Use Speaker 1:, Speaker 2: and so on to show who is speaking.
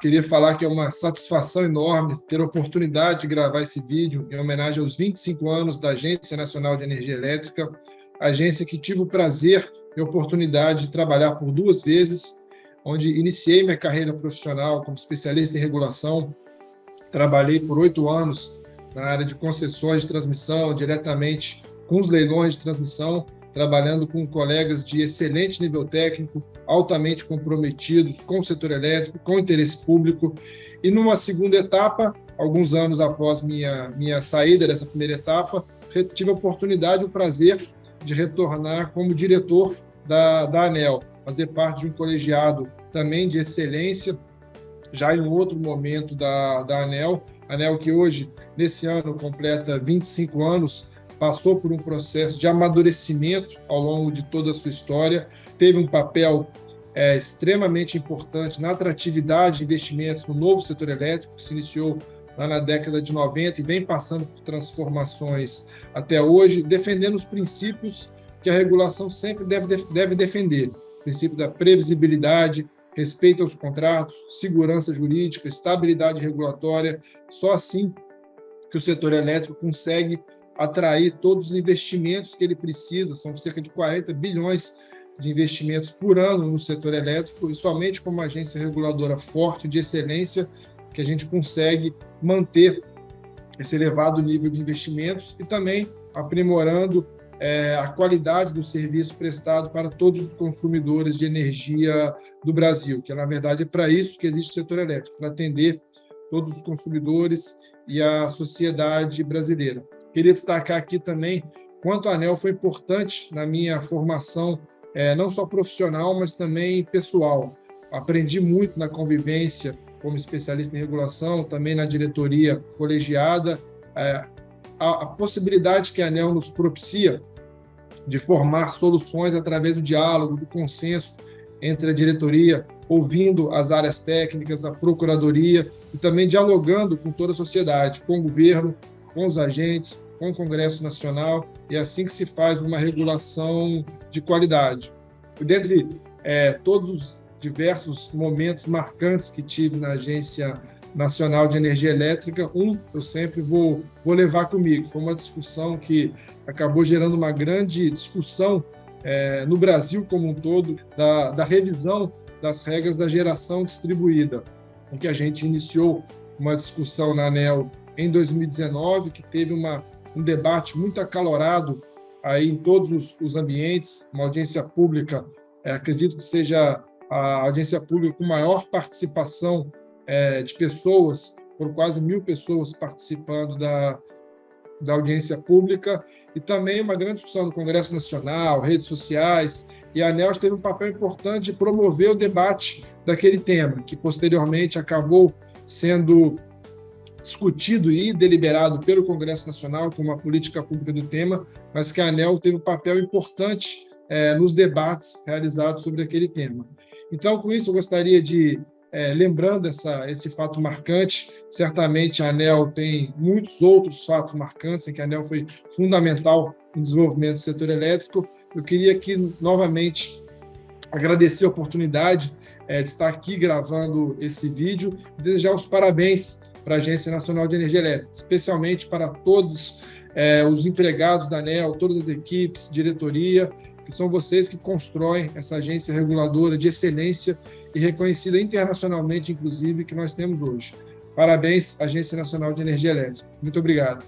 Speaker 1: queria falar que é uma satisfação enorme ter a oportunidade de gravar esse vídeo em homenagem aos 25 anos da Agência Nacional de Energia Elétrica, agência que tive o prazer e oportunidade de trabalhar por duas vezes, onde iniciei minha carreira profissional como especialista em regulação, trabalhei por oito anos na área de concessões de transmissão, diretamente com os leilões de transmissão, trabalhando com colegas de excelente nível técnico, altamente comprometidos com o setor elétrico, com o interesse público. E numa segunda etapa, alguns anos após minha, minha saída dessa primeira etapa, tive a oportunidade e o prazer de retornar como diretor da, da ANEL, fazer parte de um colegiado também de excelência, já em outro momento da, da ANEL, ANEL que hoje, nesse ano, completa 25 anos, passou por um processo de amadurecimento ao longo de toda a sua história, teve um papel é, extremamente importante na atratividade de investimentos no novo setor elétrico, que se iniciou lá na década de 90 e vem passando por transformações até hoje, defendendo os princípios que a regulação sempre deve, deve defender. O princípio da previsibilidade, respeito aos contratos, segurança jurídica, estabilidade regulatória. Só assim que o setor elétrico consegue atrair todos os investimentos que ele precisa, são cerca de 40 bilhões de investimentos por ano no setor elétrico, e somente com uma agência reguladora forte, de excelência, que a gente consegue manter esse elevado nível de investimentos e também aprimorando é, a qualidade do serviço prestado para todos os consumidores de energia do Brasil, que na verdade é para isso que existe o setor elétrico, para atender todos os consumidores e a sociedade brasileira. Queria destacar aqui também quanto a ANEL foi importante na minha formação, é, não só profissional, mas também pessoal. Aprendi muito na convivência como especialista em regulação, também na diretoria colegiada, é, a, a possibilidade que a ANEL nos propicia de formar soluções através do diálogo, do consenso entre a diretoria, ouvindo as áreas técnicas, a procuradoria e também dialogando com toda a sociedade, com o governo, com os agentes, com o Congresso Nacional, e é assim que se faz uma regulação de qualidade. E dentre é, todos os diversos momentos marcantes que tive na Agência Nacional de Energia Elétrica, um eu sempre vou, vou levar comigo. Foi uma discussão que acabou gerando uma grande discussão é, no Brasil como um todo, da, da revisão das regras da geração distribuída, em que a gente iniciou uma discussão na ANEL em 2019, que teve uma, um debate muito acalorado aí em todos os, os ambientes, uma audiência pública, é, acredito que seja a audiência pública com maior participação é, de pessoas, por quase mil pessoas participando da, da audiência pública, e também uma grande discussão no Congresso Nacional, redes sociais, e a ANEL teve um papel importante de promover o debate daquele tema, que posteriormente acabou sendo discutido e deliberado pelo Congresso Nacional como uma política pública do tema, mas que a ANEL teve um papel importante é, nos debates realizados sobre aquele tema. Então, com isso, eu gostaria de, é, lembrando essa, esse fato marcante, certamente a ANEL tem muitos outros fatos marcantes em que a ANEL foi fundamental no desenvolvimento do setor elétrico. Eu queria aqui, novamente, agradecer a oportunidade é, de estar aqui gravando esse vídeo e desejar os parabéns para a Agência Nacional de Energia Elétrica, especialmente para todos é, os empregados da ANEL, todas as equipes, diretoria, que são vocês que constroem essa agência reguladora de excelência e reconhecida internacionalmente, inclusive, que nós temos hoje. Parabéns, Agência Nacional de Energia Elétrica. Muito obrigado.